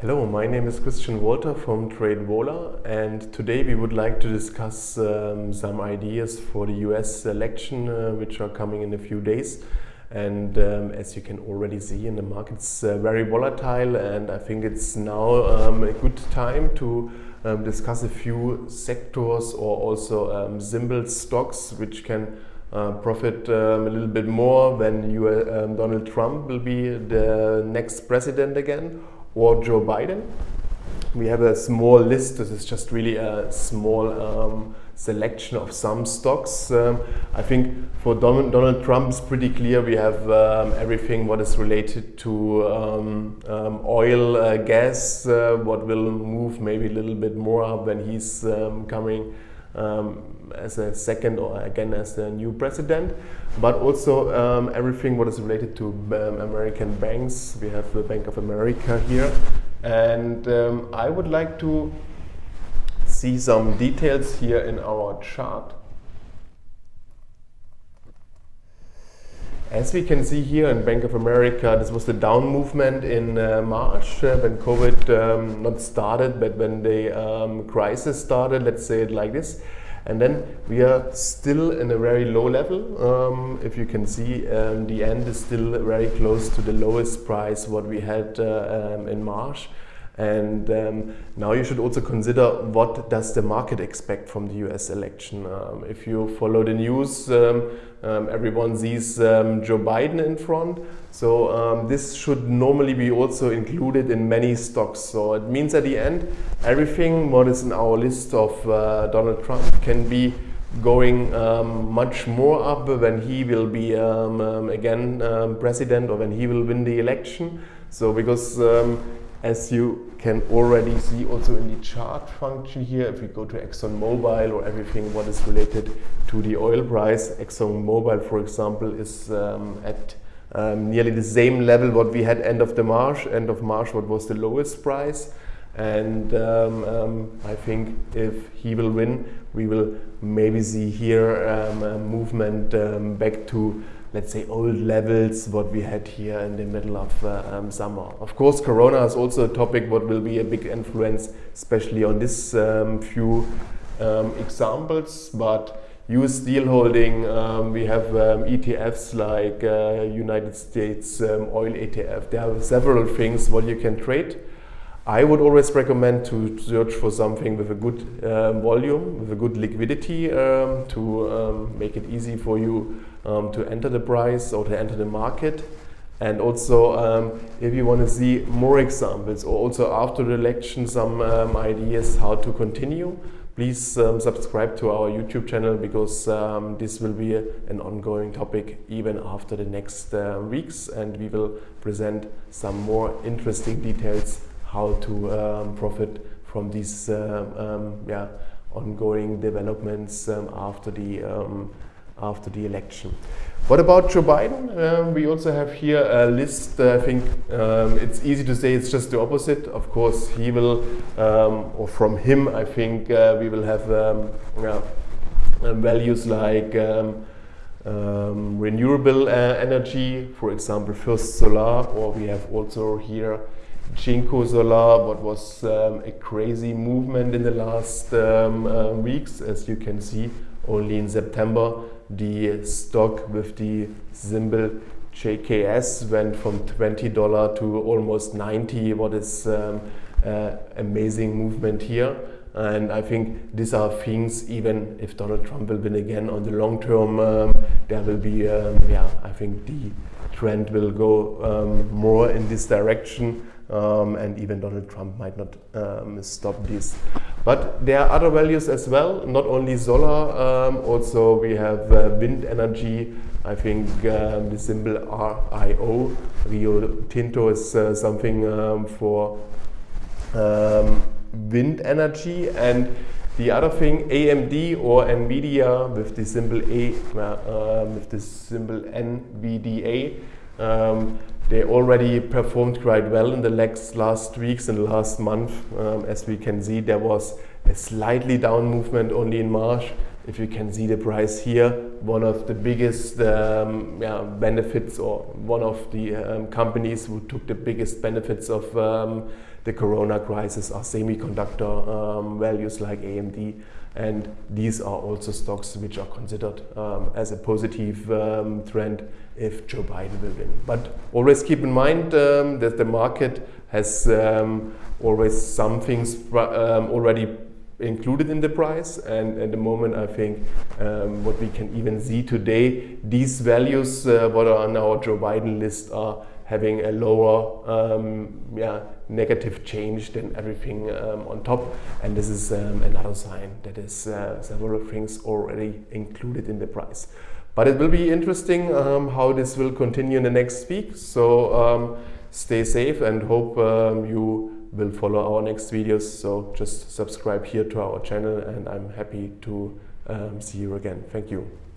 Hello, my name is Christian Walter from TradeVola and today we would like to discuss um, some ideas for the US election uh, which are coming in a few days. And um, as you can already see in the market it's uh, very volatile and I think it's now um, a good time to um, discuss a few sectors or also um, symbol stocks which can uh, profit um, a little bit more when you, uh, Donald Trump will be the next president again or Joe Biden. We have a small list. This is just really a small um, selection of some stocks. Um, I think for Donald, Donald Trump it's pretty clear we have um, everything what is related to um, um oil, uh, gas, uh, what will move maybe a little bit more up when he's um, coming um, as a second or again as the new president, but also um, everything what is related to um, American banks. We have the Bank of America here, and um, I would like to see some details here in our chart. As we can see here in Bank of America, this was the down movement in uh, March uh, when COVID um, not started, but when the um, crisis started, let's say it like this. And then we are still in a very low level. Um, if you can see, um, the end is still very close to the lowest price what we had uh, um, in March. And um, now you should also consider what does the market expect from the US election. Um, if you follow the news, um, um everyone sees um, Joe Biden in front. So um, this should normally be also included in many stocks. So it means at the end, everything what is in our list of uh, Donald Trump can be going um, much more up when he will be um, um, again president or when he will win the election. So because as you can already see also in the chart function here, if we go to ExxonMobil or everything what is related to the oil price, ExxonMobil, for example, is um, at um, nearly the same level what we had end of the March, end of March what was the lowest price. And um, um I think if he will win, we will maybe see here um, a movement um, back to let's say old levels what we had here in the middle of uh, um, summer. Of course Corona is also a topic what will be a big influence especially on this few examples but US steel holding um, we have um, ETFs like uh, United States um, oil ETF. There are several things what you can trade. I would always recommend to search for something with a good um, volume, with a good liquidity um, to um, make it easy for you um, to enter the price or to enter the market. And also, um, if you want to see more examples or also after the election some ideas how to continue, please subscribe to our YouTube channel because this will be an ongoing topic even after the next uh, weeks and we will present some more interesting details how to um, profit from these uh, um, yeah, ongoing developments um, after the um, after the election. What about Joe Biden? Um, we also have here a list. I think um, it's easy to say it's just the opposite. Of course, he will, or from him, I think uh, we will have yeah, values like renewable uh, energy, for example, First Solar, or we have also here JinkoSolar, what was um, a crazy movement in the last um, uh, weeks. As you can see, only in September, the stock with the symbol JKS went from $20 to almost 90 What is um, uh, amazing movement here. And I think these are things, even if Donald Trump will win again on the long term, um, there will be, um, yeah, I think the trend will go um, more in this direction um, and even Donald Trump might not um, stop this. But there are other values as well, not only solar, um, also we have uh, wind energy. I think um, the symbol RIO, Rio Tinto, is uh, something um, for um, wind energy. And the other thing, AMD or NVIDIA with the symbol A, uh, with the symbol NVDA. Um, they already performed quite well in the last, last weeks and last month. Um, as we can see, there was a slightly down movement only in March. if you can see the price here, one of the biggest um, yeah, benefits or one of the um, companies who took the biggest benefits of um, the corona crisis are semiconductor um, values like AMD and these are also stocks which are considered um, as a positive um, trend if Joe Biden will win. But always keep in mind that the market has always some things already included in the price and at the moment I think um, what we can even see today these values uh, what are on our Joe Biden list are having a lower um, yeah, negative change than everything um, on top and this is um, another sign that is uh, several things already included in the price but it will be interesting um, how this will continue in the next week so um, stay safe and hope you will follow our next videos. So just subscribe here to our channel and I'm happy to um, see you again. Thank you.